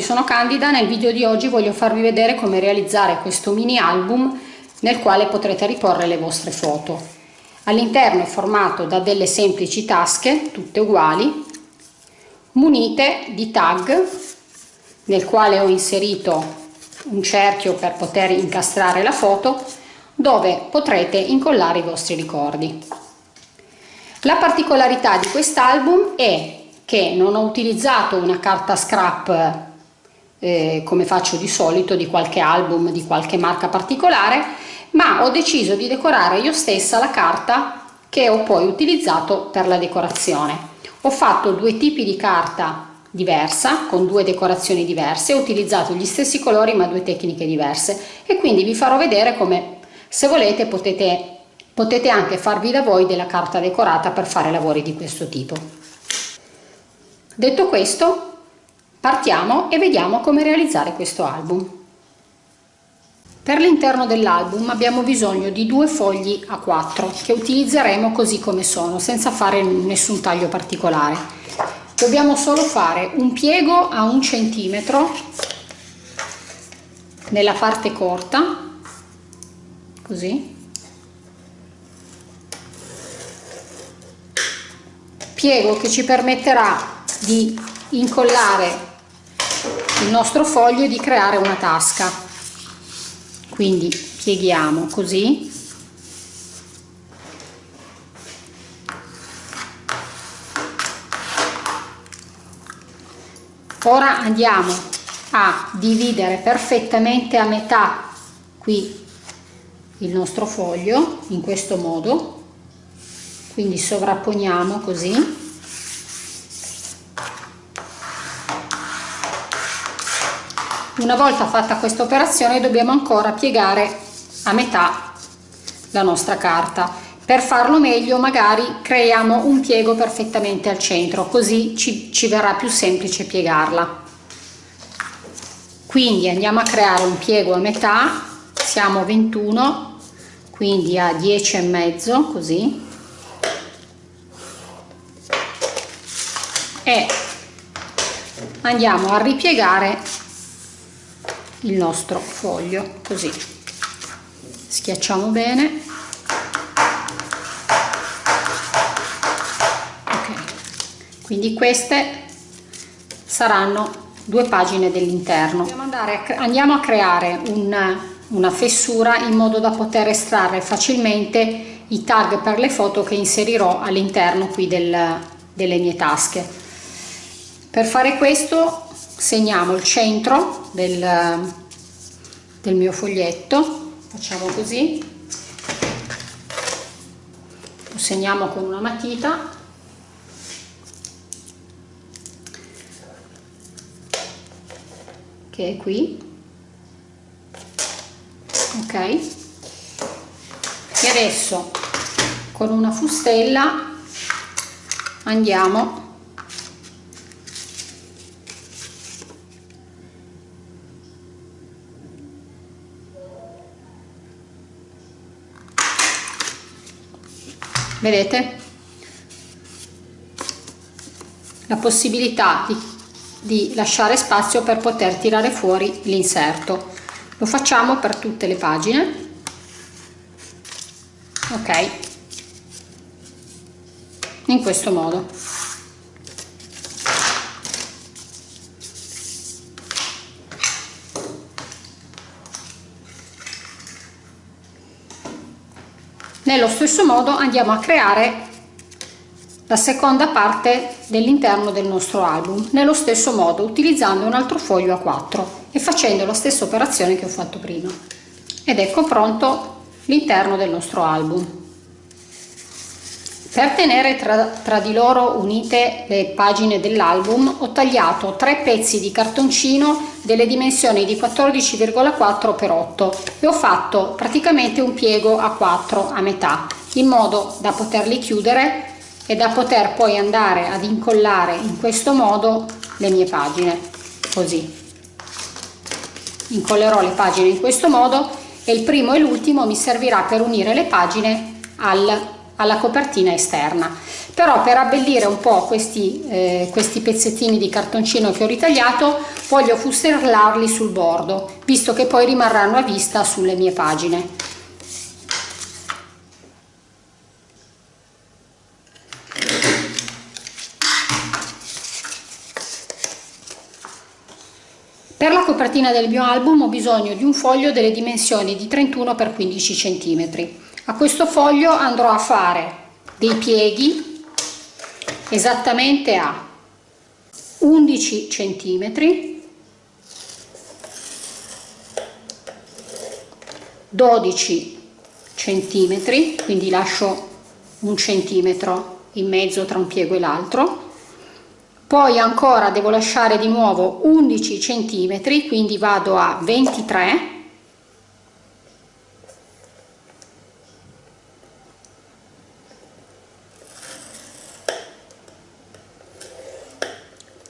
Tutti, sono Candida. Nel video di oggi voglio farvi vedere come realizzare questo mini album nel quale potrete riporre le vostre foto. All'interno è formato da delle semplici tasche, tutte uguali, munite di tag nel quale ho inserito un cerchio per poter incastrare la foto dove potrete incollare i vostri ricordi. La particolarità di quest'album è che non ho utilizzato una carta scrap eh, come faccio di solito di qualche album di qualche marca particolare ma ho deciso di decorare io stessa la carta che ho poi utilizzato per la decorazione. Ho fatto due tipi di carta diversa con due decorazioni diverse ho utilizzato gli stessi colori ma due tecniche diverse. E quindi vi farò vedere come se volete potete potete anche farvi da voi della carta decorata per fare lavori di questo tipo. Detto questo, partiamo e vediamo come realizzare questo album. Per l'interno dell'album abbiamo bisogno di due fogli a 4 che utilizzeremo così come sono, senza fare nessun taglio particolare. Dobbiamo solo fare un piego a un centimetro nella parte corta, così, piego che ci permetterà di incollare il nostro foglio di creare una tasca. Quindi pieghiamo così. Ora andiamo a dividere perfettamente a metà qui il nostro foglio in questo modo. Quindi sovrapponiamo così Una volta fatta questa operazione dobbiamo ancora piegare a metà la nostra carta. Per farlo meglio magari creiamo un piego perfettamente al centro, così ci, ci verrà più semplice piegarla. Quindi andiamo a creare un piego a metà, siamo 21, quindi a 10 e mezzo, così. E andiamo a ripiegare il nostro foglio così. Schiacciamo bene. Ok. Quindi queste saranno due pagine dell'interno. Andiamo a creare un, una fessura in modo da poter estrarre facilmente i tag per le foto che inserirò all'interno qui del, delle mie tasche. Per fare questo segniamo il centro del, del mio foglietto. Facciamo così. Lo segniamo con una matita. Che è qui. Ok. E adesso con una fustella andiamo vedete? La possibilità di, di lasciare spazio per poter tirare fuori l'inserto. Lo facciamo per tutte le pagine. Ok. In questo modo nello stesso modo andiamo a creare la seconda parte dell'interno del nostro album nello stesso modo utilizzando un altro foglio a 4 e facendo la stessa operazione che ho fatto prima. Ed ecco pronto l'interno del nostro album per tenere tra, tra, di loro unite le pagine dell'album ho tagliato tre pezzi di cartoncino delle dimensioni di 14,4 x 8 e ho fatto praticamente un piego a 4 a metà in modo da poterli chiudere e da poter poi andare ad incollare in questo modo le mie pagine così. Incollerò le pagine in questo modo e il primo e l'ultimo mi servirà per unire le pagine al alla copertina esterna però per abbellire un po' questi, eh, questi pezzettini di cartoncino che ho ritagliato voglio fusterlarli sul bordo visto che poi rimarranno a vista sulle mie pagine Per la copertina del mio album ho bisogno di un foglio delle dimensioni di 31 x 15 cm. A questo foglio andrò a fare dei pieghi esattamente a 11 cm 12 cm quindi lascio un centimetro in mezzo tra un piego e l'altro. Poi ancora devo lasciare di nuovo 11 centimetri quindi vado a 23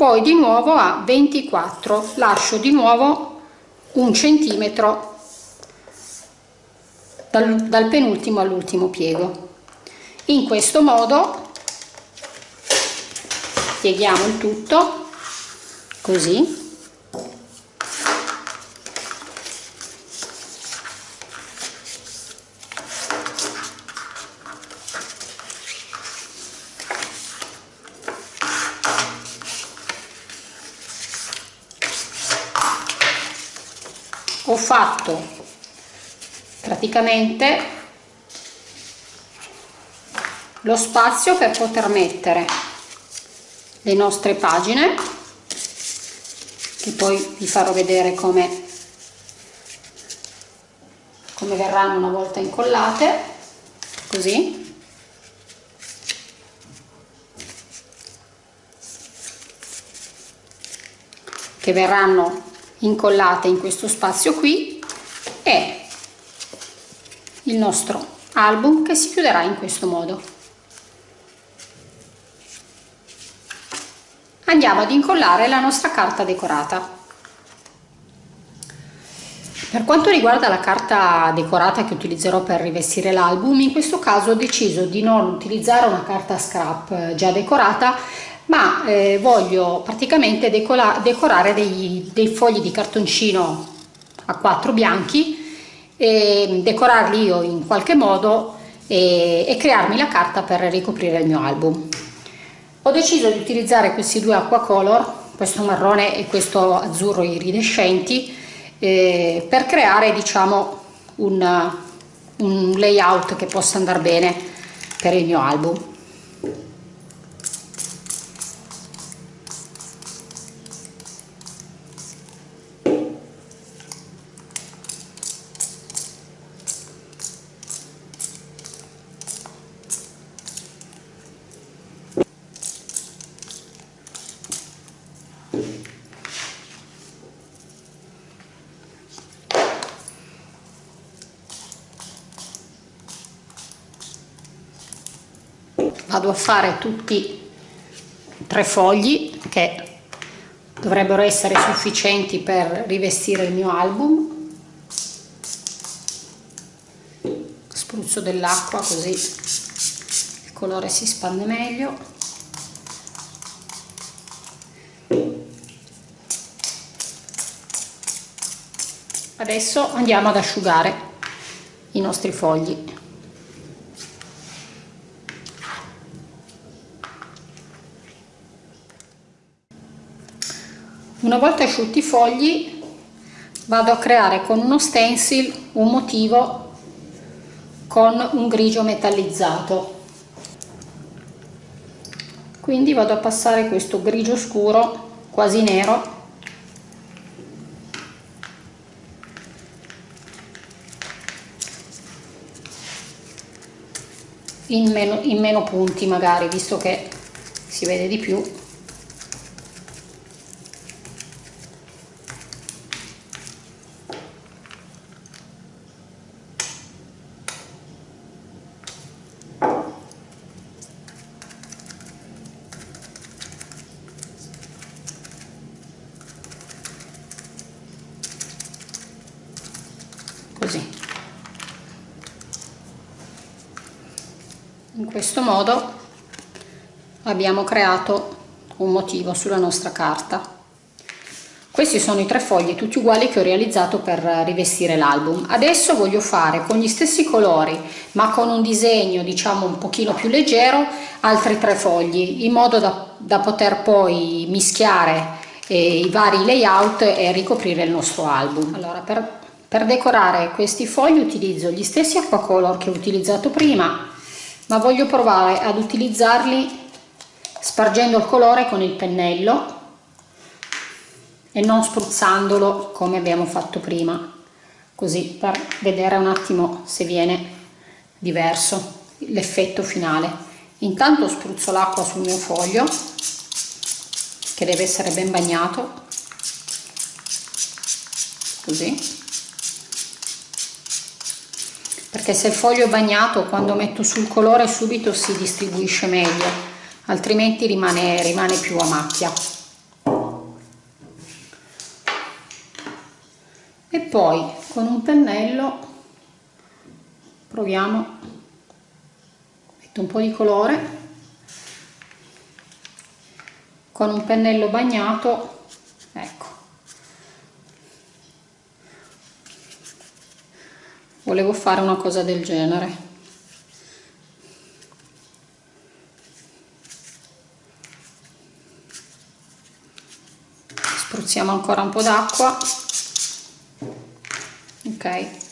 poi di nuovo a 24 lascio di nuovo un centimetro dal, dal penultimo all'ultimo piego. In questo modo pieghiamo il tutto così ho fatto praticamente lo spazio per poter mettere le nostre pagine che poi vi farò vedere come, come verranno una volta incollate così. Che verranno incollate in questo spazio qui e il nostro album che si chiuderà in questo modo. Andiamo ad incollare la nostra carta decorata. Per quanto riguarda la carta decorata che utilizzerò per rivestire l'album, in questo caso ho deciso di non utilizzare una carta scrap eh, già decorata, ma eh, voglio praticamente decorare dei, dei, fogli di cartoncino a quattro bianchi, e decorarli io in qualche modo e, e crearmi la carta per ricoprire il mio album. Ho deciso di utilizzare questi due acqua color, questo marrone e questo azzurro iridescenti, eh, per creare diciamo un, un layout che possa andare bene per il mio album. vado a fare tutti tre fogli che dovrebbero essere sufficienti per rivestire il mio album. Spruzzo dell'acqua così il colore si spande meglio. Adesso andiamo ad asciugare i nostri fogli una volta asciutti i fogli vado a creare con uno stencil un motivo con un grigio metallizzato. Quindi vado a passare questo grigio scuro quasi nero in meno, in meno punti magari visto che si vede di più in questo modo abbiamo creato un motivo sulla nostra carta. Questi sono i tre fogli tutti uguali che ho realizzato per rivestire l'album. Adesso voglio fare con gli stessi colori ma con un disegno diciamo un pochino più leggero altri tre fogli in modo da, da poter poi mischiare eh, i vari layout e ricoprire il nostro album. Allora per, per decorare questi fogli utilizzo gli stessi acquacolor che ho utilizzato prima ma voglio provare ad utilizzarli spargendo il colore con il pennello e non spruzzandolo come abbiamo fatto prima. Così per vedere un attimo se viene diverso l'effetto finale. Intanto spruzzo l'acqua sul mio foglio che deve essere ben bagnato. Così perché se il foglio è bagnato quando metto sul colore subito si distribuisce meglio altrimenti rimane, rimane più a macchia. E poi con un pennello proviamo metto un po' di colore. Con un pennello bagnato ecco volevo fare una cosa del genere. Spruzziamo ancora un po' d'acqua. Ok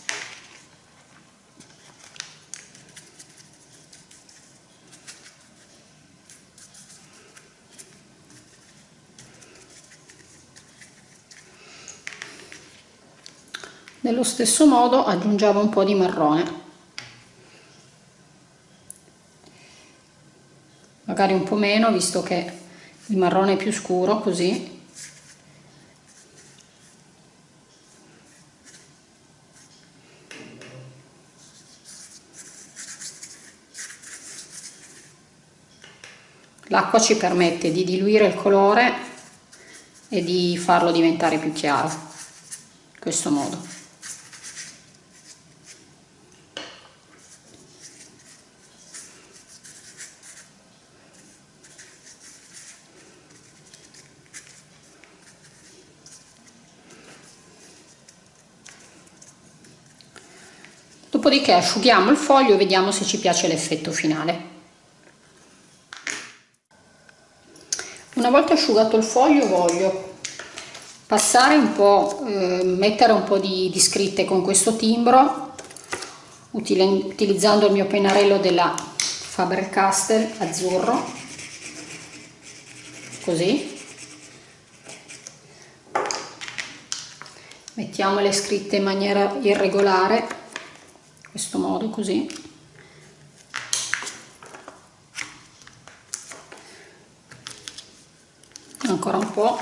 nello stesso modo aggiungiamo un po' di marrone magari un po' meno visto che il marrone è più scuro così L'acqua ci permette di diluire il colore e di farlo diventare più chiaro, in questo modo. Dopodiché asciughiamo il foglio e vediamo se ci piace l'effetto finale. Una volta asciugato il foglio voglio passare un po', eh, mettere un po' di, di scritte con questo timbro utilizzando il mio pennarello della Faber-Castell azzurro. Così. Mettiamo le scritte in maniera irregolare questo modo così. Ancora un po'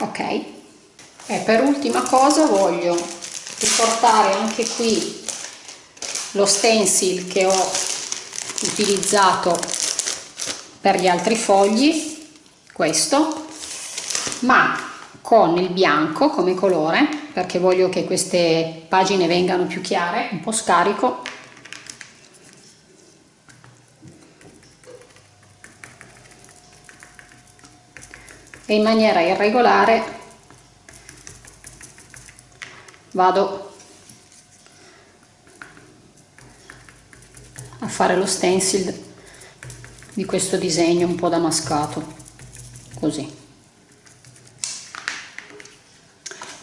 ok e per ultima cosa voglio riportare anche qui lo stencil che ho utilizzato per gli altri fogli questo ma con il bianco come colore perché voglio che queste pagine vengano più chiare un po' scarico. E in maniera irregolare vado a fare lo stencil di questo disegno un po' damascato così.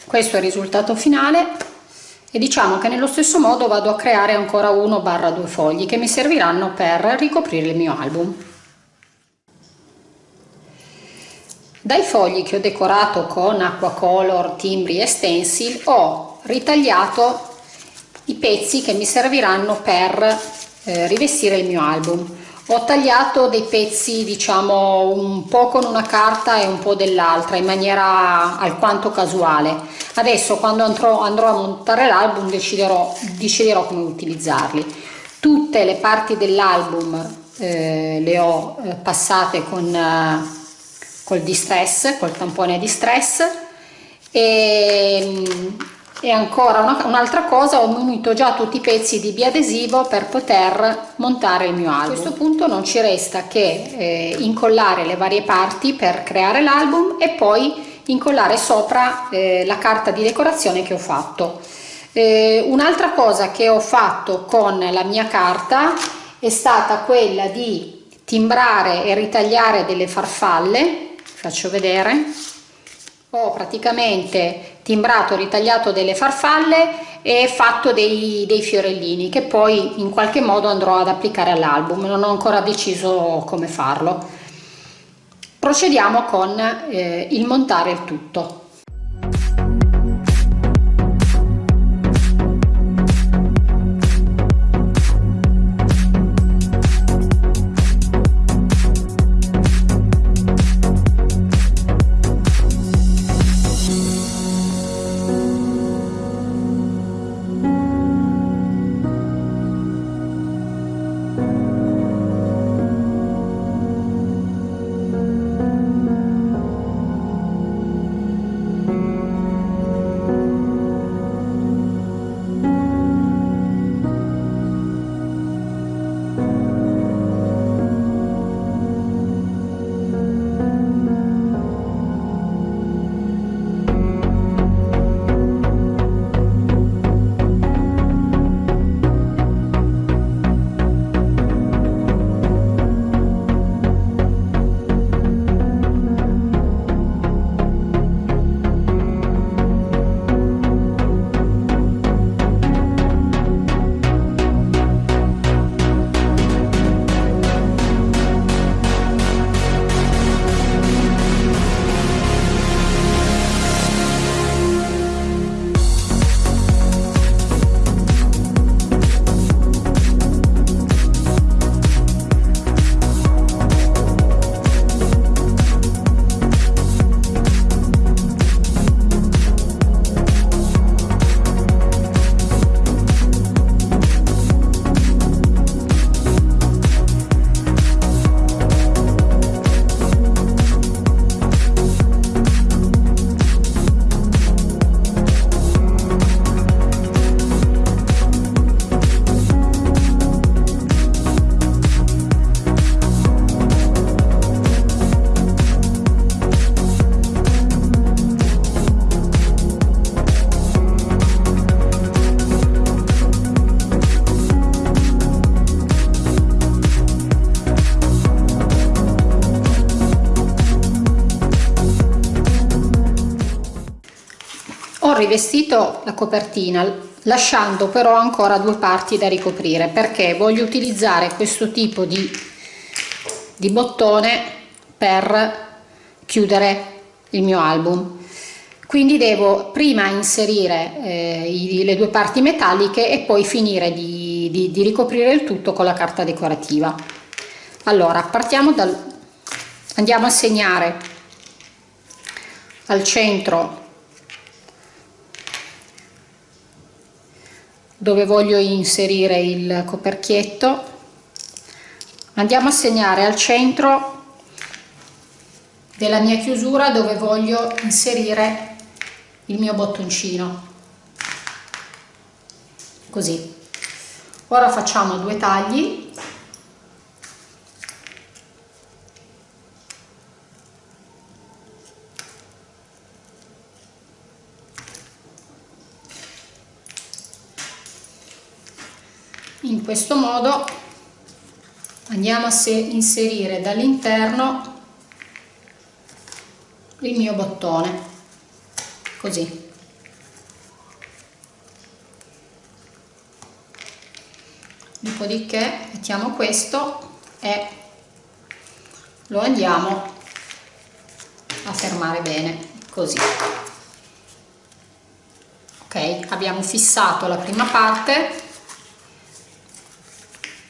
Questo è il risultato finale e diciamo che nello stesso modo vado a creare ancora uno barra due fogli che mi serviranno per ricoprire il mio album. Dai fogli che ho decorato con acquacolor, timbri e stencil ho ritagliato i pezzi che mi serviranno per eh, rivestire il mio album. Ho tagliato dei pezzi diciamo un po' con una carta e un po' dell'altra in maniera alquanto casuale. Adesso quando andrò, andrò a montare l'album deciderò, deciderò come utilizzarli. Tutte le parti dell'album eh, le ho eh, passate con eh, col distress col tampone di stress e, e ancora un'altra un cosa ho munito già tutti i pezzi di biadesivo per poter montare il mio album. a questo punto non ci resta che eh, incollare le varie parti per creare l'album e poi incollare sopra eh, la carta di decorazione che ho fatto. Eh, un'altra cosa che ho fatto con la mia carta è stata quella di timbrare e ritagliare delle farfalle. Faccio vedere ho praticamente timbrato ritagliato delle farfalle e fatto dei, dei fiorellini che poi in qualche modo andrò ad applicare all'album. Non ho ancora deciso come farlo. Procediamo con eh, il montare il tutto rivestito la copertina lasciando però ancora due parti da ricoprire perché voglio utilizzare questo tipo di, di bottone per chiudere il mio album. Quindi devo prima inserire eh, i, le due parti metalliche e poi finire di, di, di ricoprire il tutto con la carta decorativa. Allora partiamo dal andiamo a segnare al centro dove voglio inserire il coperchietto. Andiamo a segnare al centro della mia chiusura dove voglio inserire il mio bottoncino. Così. Ora facciamo due tagli in questo modo. Andiamo a inserire dall'interno il mio bottone. Così. Dopodiché mettiamo questo e lo andiamo a fermare bene così. Ok? Abbiamo fissato la prima parte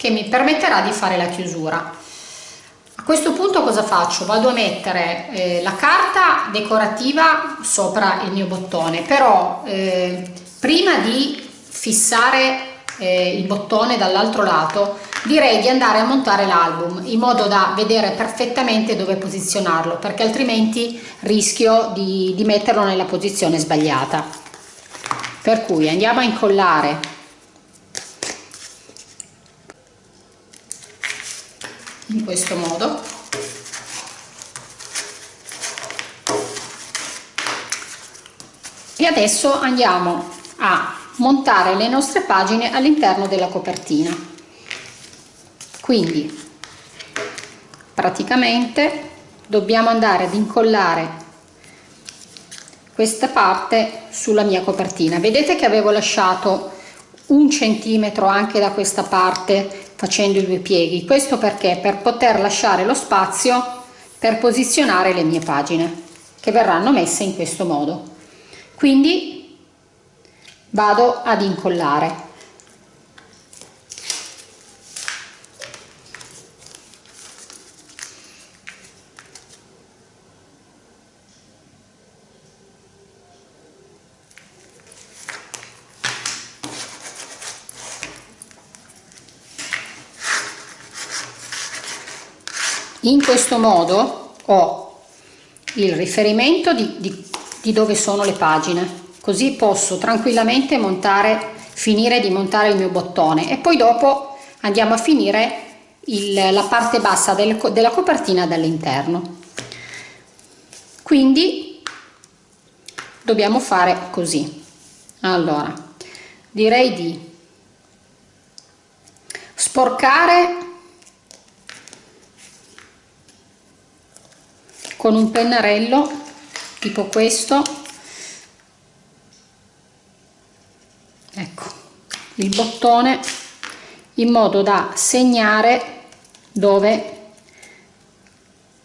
che mi permetterà di fare la chiusura. A questo punto cosa faccio? Vado a mettere eh, la carta decorativa sopra il mio bottone però eh, prima di fissare eh, il bottone dall'altro lato direi di andare a montare l'album in modo da vedere perfettamente dove posizionarlo perché altrimenti rischio di, di metterlo nella posizione sbagliata. Per cui andiamo a incollare in questo modo. E adesso andiamo a montare le nostre pagine all'interno della copertina. Quindi praticamente dobbiamo andare ad incollare questa parte sulla mia copertina. Vedete che avevo lasciato un centimetro anche da questa parte facendo i due pieghi. Questo perché? Per poter lasciare lo spazio per posizionare le mie pagine che verranno messe in questo modo. Quindi vado ad incollare in questo modo ho il riferimento di, di, di dove sono le pagine così posso tranquillamente montare finire di montare il mio bottone e poi dopo andiamo a finire il, la parte bassa del, della copertina dall'interno. Quindi dobbiamo fare così. Allora direi di sporcare con un pennarello tipo questo. Ecco il bottone in modo da segnare dove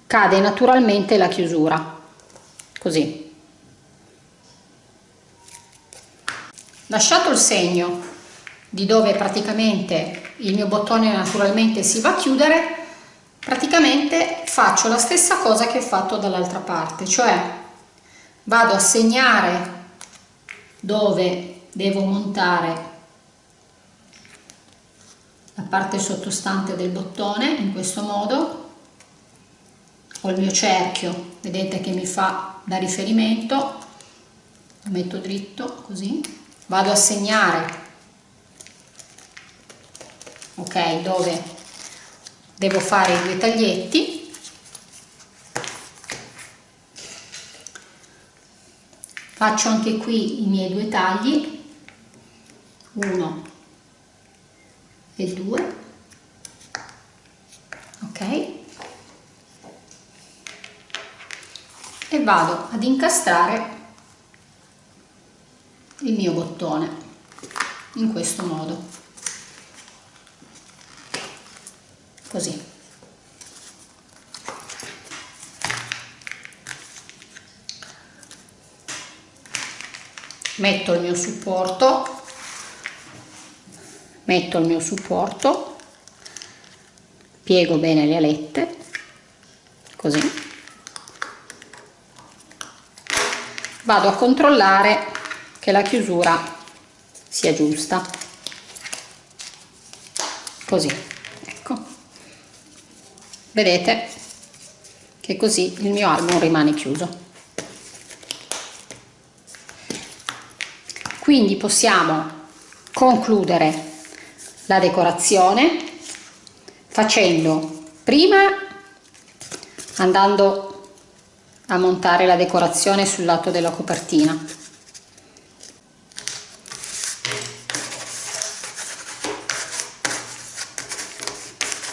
cade naturalmente la chiusura. Così. Lasciato il segno di dove praticamente il mio bottone naturalmente si va a chiudere praticamente faccio la stessa cosa che ho fatto dall'altra parte cioè vado a segnare dove devo montare la parte sottostante del bottone in questo modo. Ho il mio cerchio vedete che mi fa da riferimento lo metto dritto così. Vado a segnare ok dove devo fare i due taglietti. Faccio anche qui i miei due tagli. 1 e 2 ok. E vado ad incastrare il mio bottone in questo modo così. Metto il mio supporto. Metto il mio supporto. Piego bene le alette. Così. Vado a controllare che la chiusura sia giusta. Così vedete che così il mio album rimane chiuso. Quindi possiamo concludere la decorazione facendo prima andando a montare la decorazione sul lato della copertina.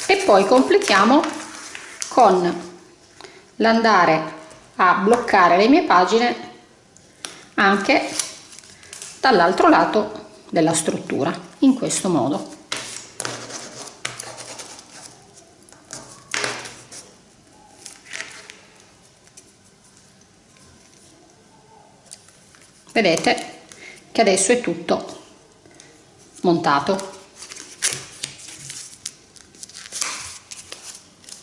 E poi completiamo con l'andare a bloccare le mie pagine anche dall'altro lato della struttura in questo modo. Vedete che adesso è tutto montato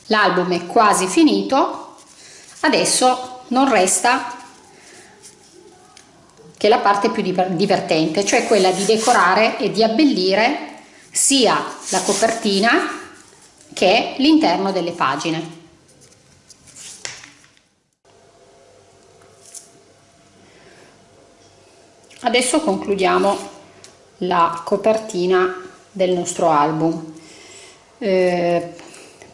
l'album è quasi finito. Adesso non resta che la parte più divertente cioè quella di decorare e di abbellire sia la copertina che l'interno delle pagine. Adesso concludiamo la copertina del nostro album. Eh,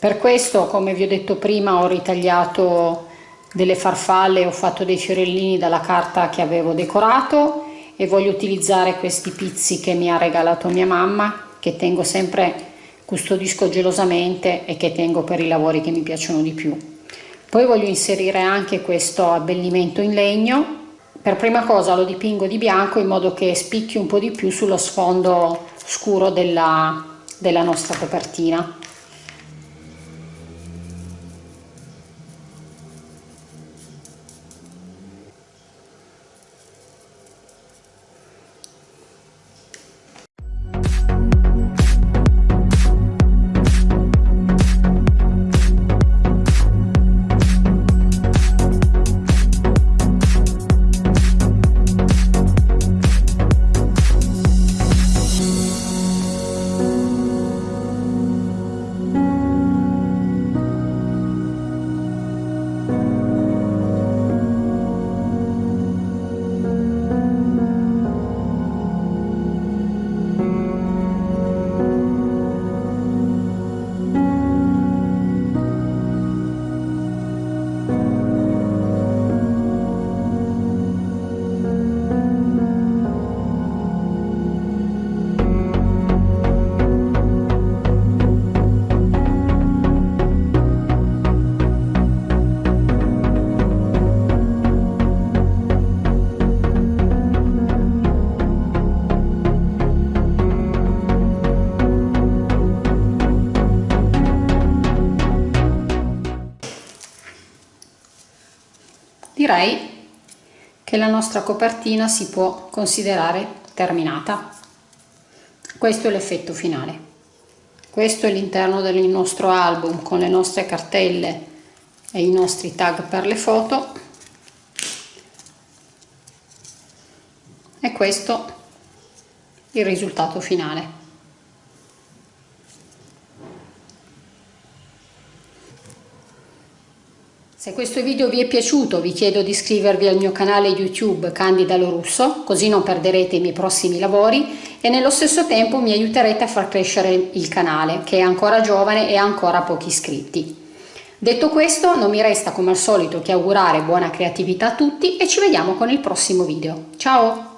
per questo come vi ho detto prima ho ritagliato delle farfalle ho fatto dei fiorellini dalla carta che avevo decorato e voglio utilizzare questi pizzi che mi ha regalato mia mamma che tengo sempre custodisco gelosamente e che tengo per i lavori che mi piacciono di più. Poi voglio inserire anche questo abbellimento in legno. Per prima cosa lo dipingo di bianco in modo che spicchi un po' di più sullo sfondo scuro della, della nostra copertina direi che la nostra copertina si può considerare terminata. Questo è l'effetto finale. Questo è l'interno del nostro album con le nostre cartelle e i nostri tag per le foto. E questo il risultato finale Se questo video vi è piaciuto vi chiedo di iscrivervi al mio canale YouTube Candida Lorusso così non perderete i miei prossimi lavori e nello stesso tempo mi aiuterete a far crescere il canale che è ancora giovane e ha ancora pochi iscritti. Detto questo non mi resta come al solito che augurare buona creatività a tutti e ci vediamo con il prossimo video. Ciao!